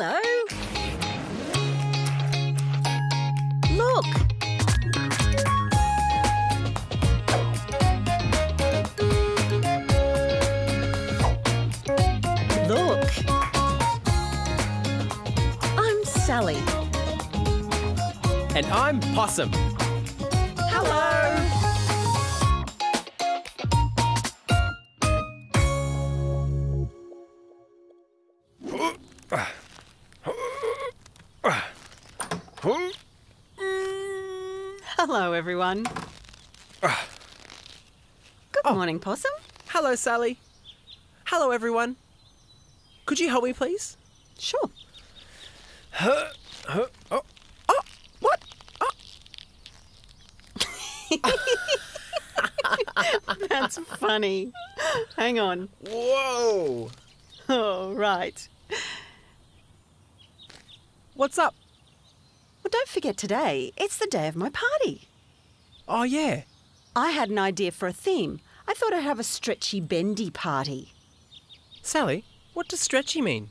Hello. Look. Look. I'm Sally. And I'm Possum. Hello. Hello, everyone. Good morning, Possum. Hello, Sally. Hello, everyone. Could you help me, please? Sure. Oh, oh, what? Oh. That's funny. Hang on. Whoa! Oh, right. What's up? Well, don't forget today, it's the day of my party. Oh, yeah. I had an idea for a theme. I thought I'd have a stretchy, bendy party. Sally, what does stretchy mean?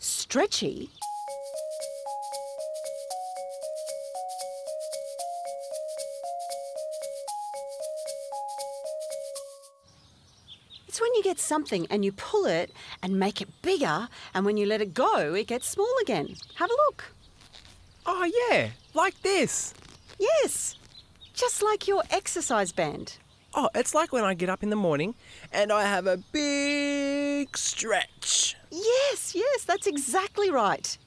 Stretchy? It's when you get something and you pull it and make it bigger, and when you let it go, it gets small again. Have a look. Oh, yeah, like this. Yes, just like your exercise band. Oh, it's like when I get up in the morning and I have a big stretch. Yes, yes, that's exactly right.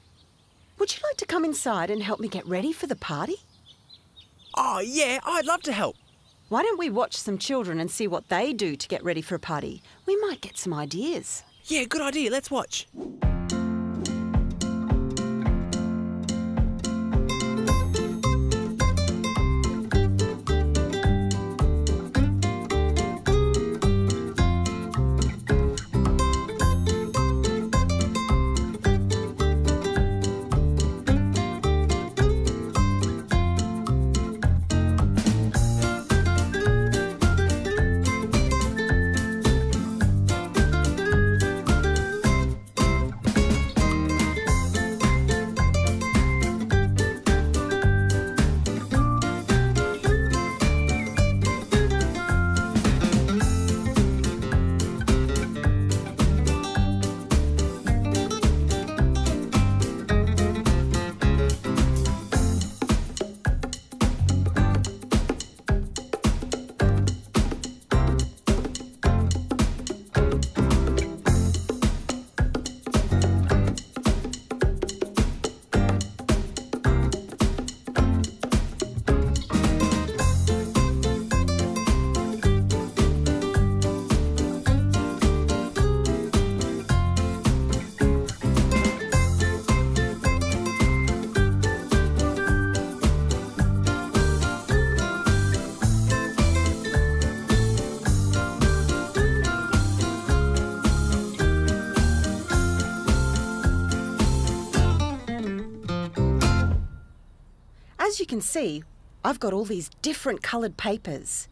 Would you like to come inside and help me get ready for the party? Oh, yeah, I'd love to help. Why don't we watch some children and see what they do to get ready for a party? We might get some ideas. Yeah, good idea. Let's watch. Can see, I've got all these different coloured papers.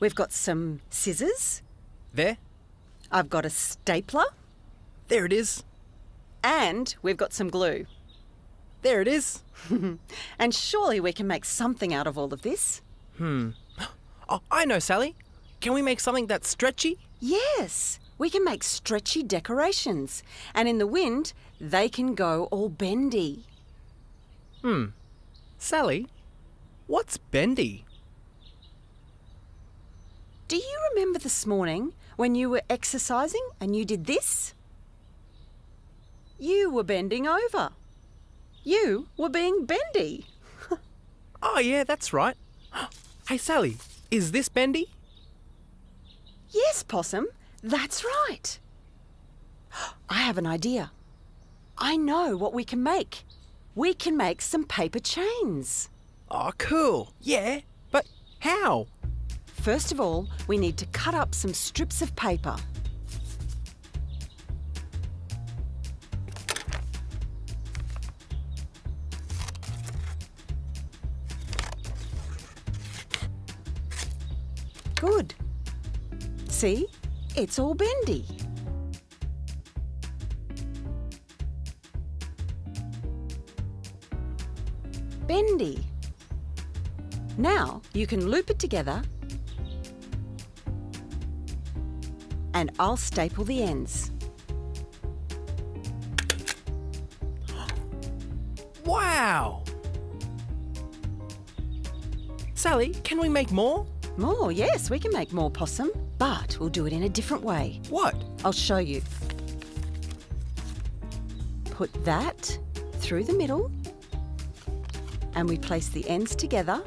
We've got some scissors, There. I've got a stapler, There it is. and we've got some glue. There it is. And surely we can make something out of all of this. Hmm. Oh, I know, Sally. Can we make something that's stretchy? Yes, we can make stretchy decorations. And in the wind, they can go all bendy. Sally, what's bendy? Do you remember this morning when you were exercising and you did this? You were bending over. You were being bendy. Oh, yeah, that's right. Hey, Sally, is this bendy? Yes, Possum, that's right. I have an idea. I know what we can make. We can make some paper chains. Oh, cool. Yeah, but how? First of all, we need to cut up some strips of paper. Good. See? It's all bendy. Bendy. Now you can loop it together and I'll staple the ends. Wow! Sally, can we make more? More, yes, we can make more possum, but we'll do it in a different way. What? I'll show you. Put that through the middle and we place the ends together.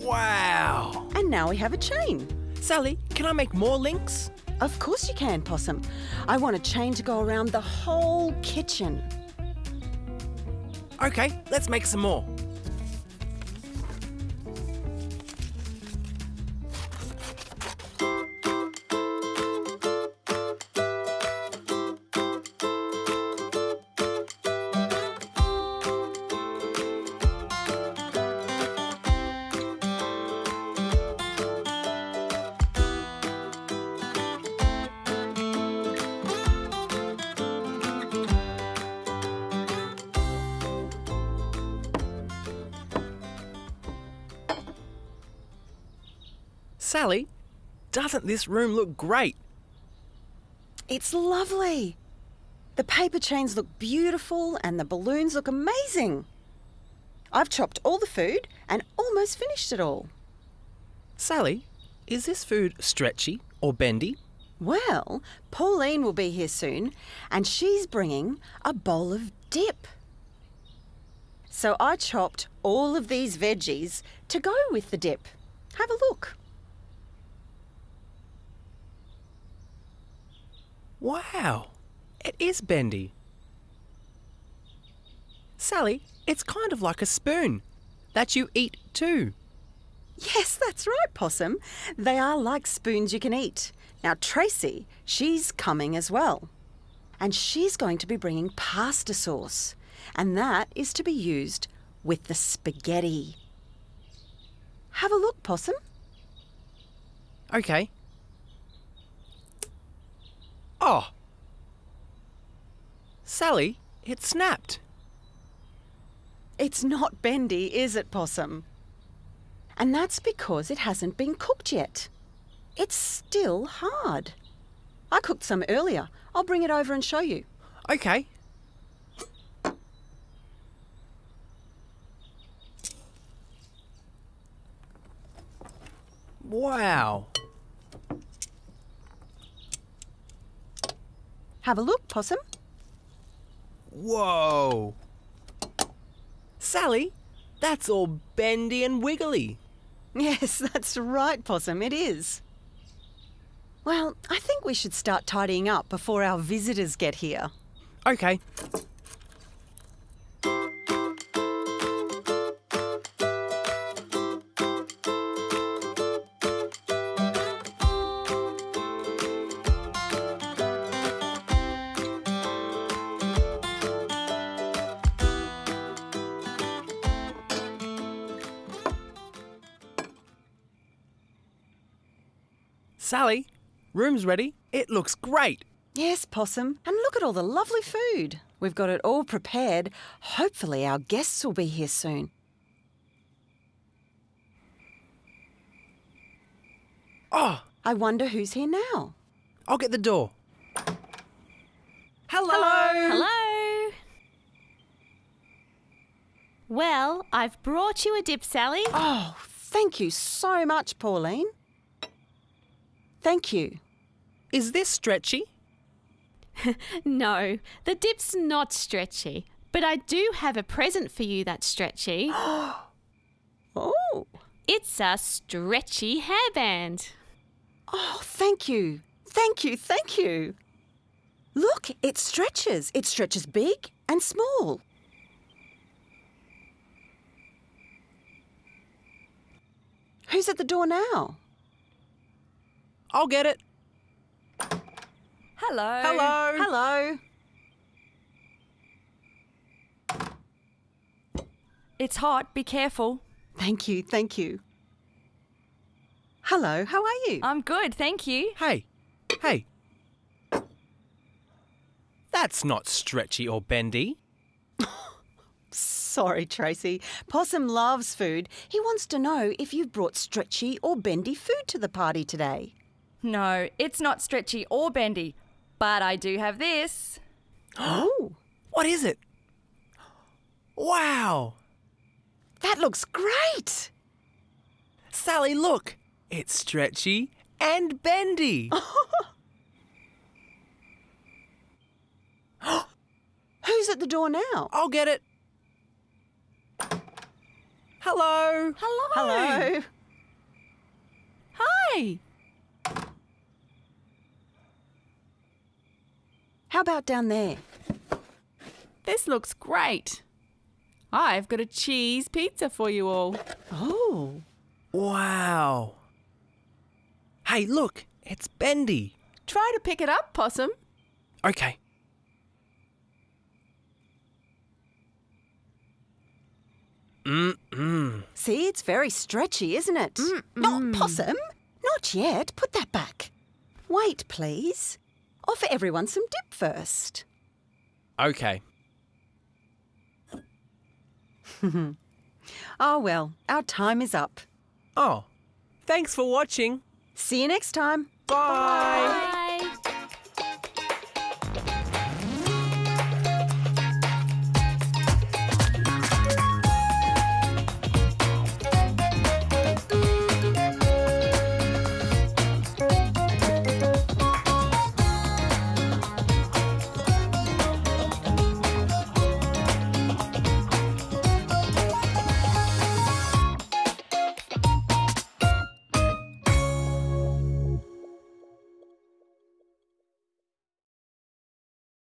Wow! And now we have a chain. Sally, can I make more links? Of course you can, Possum. I want a chain to go around the whole kitchen. Okay, let's make some more. Sally, doesn't this room look great? It's lovely. The paper chains look beautiful and the balloons look amazing. I've chopped all the food and almost finished it all. Sally, is this food stretchy or bendy? Well, Pauline will be here soon and she's bringing a bowl of dip. So I chopped all of these veggies to go with the dip. Have a look. Wow, it is bendy. Sally, it's kind of like a spoon that you eat too. Yes, that's right, Possum. They are like spoons you can eat. Now, Tracy, she's coming as well. And she's going to be bringing pasta sauce. And that is to be used with the spaghetti. Have a look, Possum. Okay. Oh! Sally, it snapped. It's not bendy, is it, Possum? And that's because it hasn't been cooked yet. It's still hard. I cooked some earlier. I'll bring it over and show you. Okay. Wow. Have a look, Possum. Whoa. Sally, that's all bendy and wiggly. Yes, that's right, Possum. It is. Well, I think we should start tidying up before our visitors get here. Okay. Sally, room's ready. It looks great. Yes, Possum. And look at all the lovely food. We've got it all prepared. Hopefully, our guests will be here soon. Oh, I wonder who's here now. I'll get the door. Hello. Hello. Well, I've brought you a dip, Sally. Oh, thank you so much, Pauline. Thank you. Is this stretchy? No, the dip's not stretchy, but I do have a present for you that's stretchy. Oh. It's a stretchy hairband. Oh, thank you. Thank you. Thank you. Look, it stretches. It stretches big and small. Who's at the door now? I'll get it. Hello. Hello. Hello. It's hot. Be careful. Thank you. Thank you. Hello, how are you? I'm good, thank you. Hey, hey, That's not stretchy or bendy. Sorry, Tracy. Possum loves food. He wants to know if you've brought stretchy or bendy food to the party today. No, it's not stretchy or bendy, but I do have this. Oh, What is it? Wow! that looks great! Sally, look! It's stretchy and bendy. Who's at the door now? I'll get it. Hello. Hello. Hello. Hi. How about down there? This looks great. I've got a cheese pizza for you all. Oh, Wow. Hey, look, it's bendy. Try to pick it up, Possum. Okay. Mm-mm. see, it's very stretchy, isn't it? Not possum. Not yet. Put that back. Wait, please. Offer everyone some dip first. Okay. Oh well, our time is up. Oh, thanks for watching. See you next time. Bye. Bye.